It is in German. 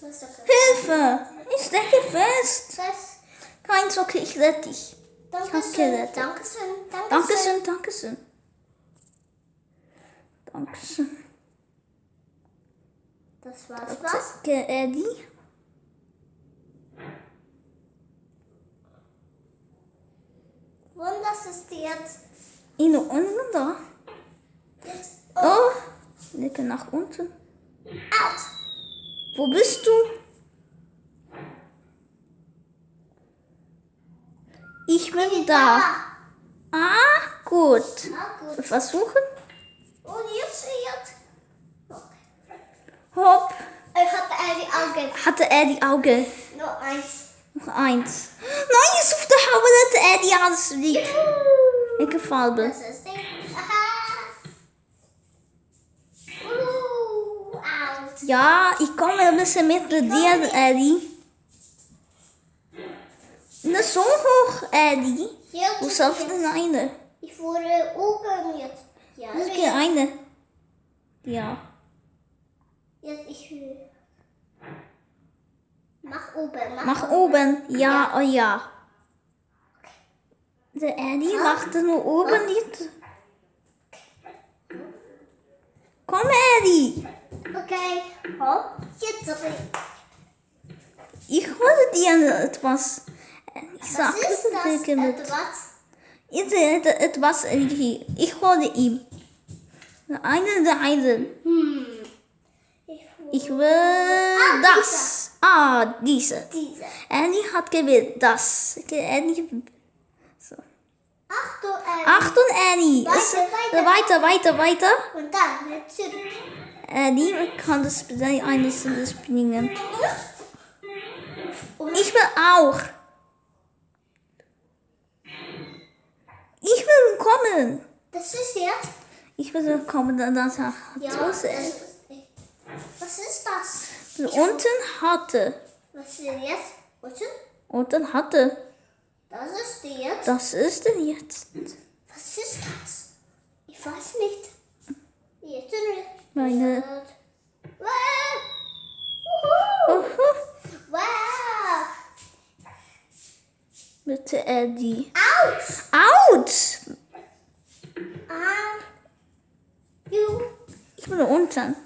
Hilfe! Ich stecke fest. Das. Kein Zucker, ich rette dich. Danke hab's schön. gerettet. Danke schön. Danke schön. Dankeschön, Dankeschön. Dankeschön. Das war's. Was? Danke, Eddie. Und das ist jetzt. In unten da. jetzt Oh, lecke nach unten. out. Wo bist du? Ich bin da. Ah, gut. Na gut. Versuchen. Und jetzt, jetzt. Hopp. Ich hatte eine Augen. Hatte er die Augen. Nur eins. Noch eins. Nein, is op de houden dat er die alles liegt. Ik geval ben. Das ist die. Aha. Uh, out. Ja, ich komme ein bisschen mit dir, Eddie. Nicht so hoch, Eddie. Wo zelfs de eine. Ich wurde oben jetzt. Ja, Dat is geen eine. Ja. jetzt ich will. Mach oben. Mach, Nach oben. Ja, oh ja. De Eddie lachte nur oben niet. Kom, Eddie. Okay. Hopp. Jetzt zurück. Ich hoorde die en het was... En ik Was zag ist het das? teken met... Etwas? Het, het, het was hier. Ich hoorde ihm. De eine, de eine. Hm. Ich Ich will das. Ah, diese. diese. Annie hat gewählt das. Annie. So. Achtung, äh, Achtung, Annie. Weiter, Es- weiter. weiter, weiter, weiter. Und dann wieder zurück. Annie kann das eines springen. Und Ich will auch. Ich will kommen. das ist jetzt. Ich will kommen, dann das hat Ja. Das ist, was ist das? Unten hatte. Was ist jetzt? Was ist? Unten hatte. Das ist jetzt. Das ist denn jetzt. Was ist das? Ich weiß nicht. Jetzt. Meine. Bitte Eddie. Out. Out! You. Ich bin unten.